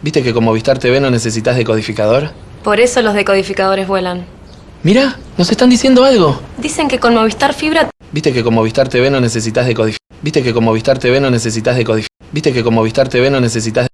¿Viste que con Movistar TV no necesitas decodificador? Por eso los decodificadores vuelan. Mira, nos están diciendo algo. Dicen que con Movistar Fibra ¿Viste que con Movistar TV no necesitas decodificar? ¿Viste que con Movistar TV no necesitas decodificar? ¿Viste que con Movistar TV no necesitas